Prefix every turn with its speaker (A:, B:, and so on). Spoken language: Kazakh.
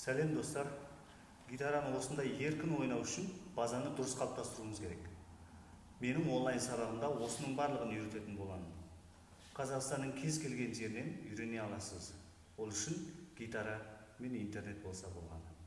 A: сәлем достар. Гитараны осындай еркін ойнау үшін базаны дұрыс қалыптастыруымыз керек. Менің онлайн сабағымда осының барлығын үйрететін боламын. Қазақстанның кез келген жерінен үйрене аласыз. Ол үшін гитара мен интернет болса болғаны